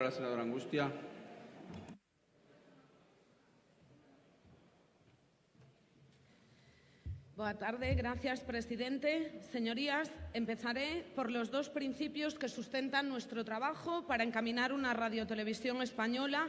La Angustia. Boa tarde, gracias presidente. Señorías, empezaré por los dos principios que sustentan nuestro trabajo para encaminar una radiotelevisión española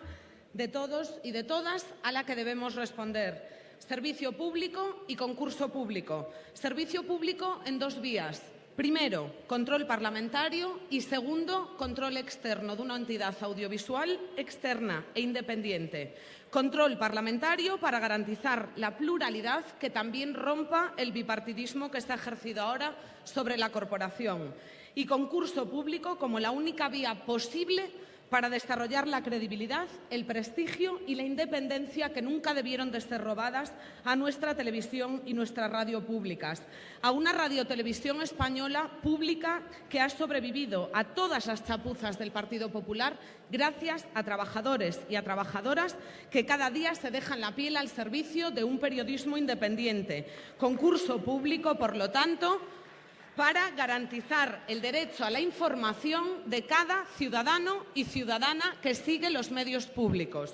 de todos y de todas a la que debemos responder. Servicio público y concurso público. Servicio público en dos vías. Primero, control parlamentario y segundo, control externo de una entidad audiovisual externa e independiente. Control parlamentario para garantizar la pluralidad que también rompa el bipartidismo que está ejercido ahora sobre la corporación. Y concurso público como la única vía posible para desarrollar la credibilidad, el prestigio y la independencia que nunca debieron de ser robadas a nuestra televisión y nuestra radio públicas, a una radiotelevisión española pública que ha sobrevivido a todas las chapuzas del Partido Popular gracias a trabajadores y a trabajadoras que cada día se dejan la piel al servicio de un periodismo independiente. Concurso público, por lo tanto, para garantizar el derecho a la información de cada ciudadano y ciudadana que sigue los medios públicos.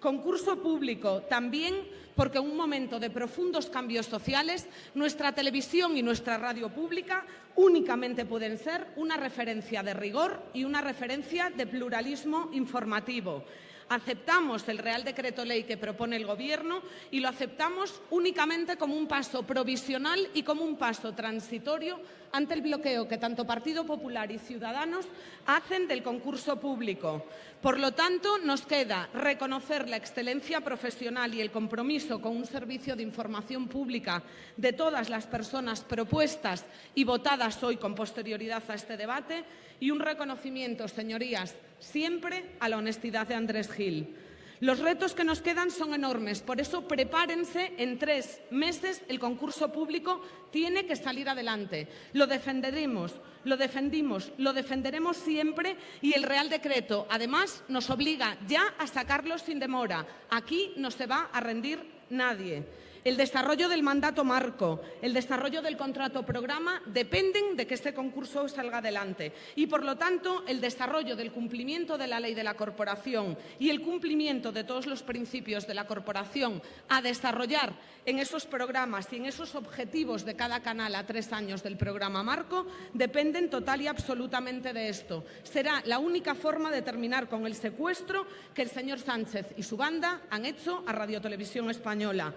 Concurso público también porque en un momento de profundos cambios sociales nuestra televisión y nuestra radio pública únicamente pueden ser una referencia de rigor y una referencia de pluralismo informativo. Aceptamos el Real Decreto Ley que propone el Gobierno y lo aceptamos únicamente como un paso provisional y como un paso transitorio ante el bloqueo que tanto Partido Popular y Ciudadanos hacen del concurso público. Por lo tanto, nos queda reconocer la excelencia profesional y el compromiso con un servicio de información pública de todas las personas propuestas y votadas hoy con posterioridad a este debate y un reconocimiento, señorías, siempre a la honestidad de Andrés Gil. Los retos que nos quedan son enormes, por eso prepárense, en tres meses el concurso público tiene que salir adelante. Lo defenderemos, lo defendimos, lo defenderemos siempre y el Real Decreto, además, nos obliga ya a sacarlo sin demora. Aquí no se va a rendir nadie. El desarrollo del mandato marco, el desarrollo del contrato programa dependen de que este concurso salga adelante y, por lo tanto, el desarrollo del cumplimiento de la ley de la corporación y el cumplimiento de todos los principios de la corporación a desarrollar en esos programas y en esos objetivos de cada canal a tres años del programa marco dependen total y absolutamente de esto. Será la única forma de terminar con el secuestro que el señor Sánchez y su banda han hecho a Radio Televisión Española.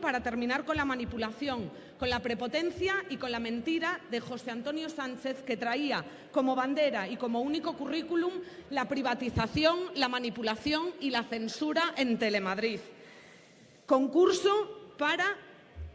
Para terminar con la manipulación, con la prepotencia y con la mentira de José Antonio Sánchez, que traía como bandera y como único currículum la privatización, la manipulación y la censura en Telemadrid. Concurso para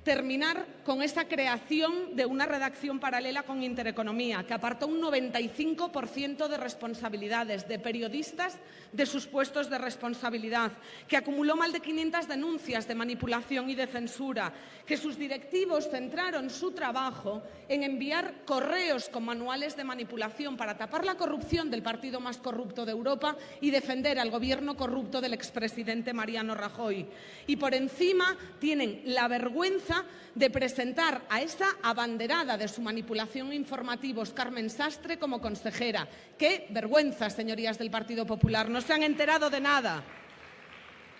terminar con esa creación de una redacción paralela con Intereconomía, que apartó un 95% de responsabilidades de periodistas de sus puestos de responsabilidad, que acumuló más de 500 denuncias de manipulación y de censura, que sus directivos centraron su trabajo en enviar correos con manuales de manipulación para tapar la corrupción del partido más corrupto de Europa y defender al gobierno corrupto del expresidente Mariano Rajoy. Y por encima tienen la vergüenza de presentar a esa abanderada de su manipulación informativos, Carmen Sastre, como consejera. ¡Qué vergüenza, señorías del Partido Popular! No se han enterado de nada.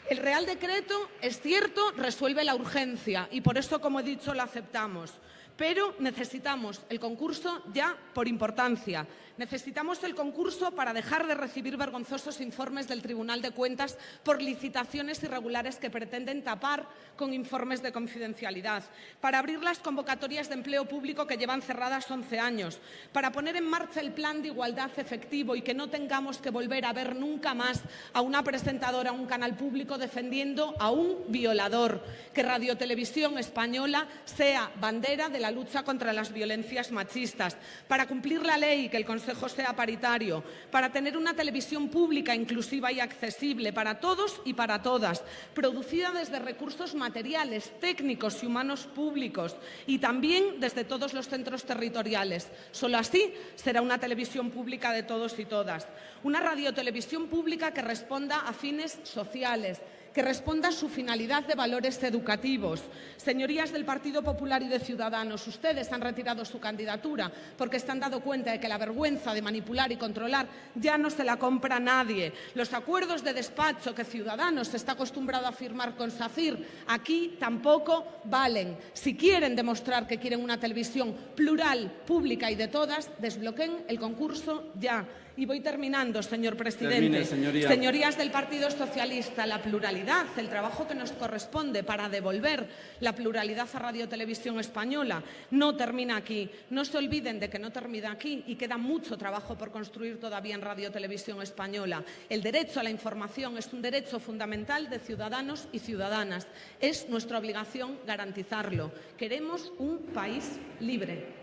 El Real Decreto, es cierto, resuelve la urgencia y por eso, como he dicho, lo aceptamos. Pero necesitamos el concurso ya por importancia. Necesitamos el concurso para dejar de recibir vergonzosos informes del Tribunal de Cuentas por licitaciones irregulares que pretenden tapar con informes de confidencialidad, para abrir las convocatorias de empleo público que llevan cerradas 11 años, para poner en marcha el plan de igualdad efectivo y que no tengamos que volver a ver nunca más a una presentadora, a un canal público defendiendo a un violador, que Radio Televisión Española sea bandera de la lucha contra las violencias machistas, para cumplir la ley y que el Consejo sea paritario, para tener una televisión pública inclusiva y accesible para todos y para todas, producida desde recursos materiales, técnicos y humanos públicos y también desde todos los centros territoriales. Solo así será una televisión pública de todos y todas. Una radiotelevisión pública que responda a fines sociales, que responda a su finalidad de valores educativos. Señorías del Partido Popular y de Ciudadanos, ustedes han retirado su candidatura porque están dando cuenta de que la vergüenza vergüenza de manipular y controlar ya no se la compra nadie. Los acuerdos de despacho que Ciudadanos está acostumbrado a firmar con SACIR aquí tampoco valen. Si quieren demostrar que quieren una televisión plural, pública y de todas, desbloqueen el concurso ya. Y voy terminando, señor presidente. Señorías del Partido Socialista, la pluralidad, el trabajo que nos corresponde para devolver la pluralidad a Radio Televisión Española no termina aquí. No se olviden de que no termina aquí y queda mucho trabajo por construir todavía en Radio Televisión Española. El derecho a la información es un derecho fundamental de ciudadanos y ciudadanas. Es nuestra obligación garantizarlo. Queremos un país libre.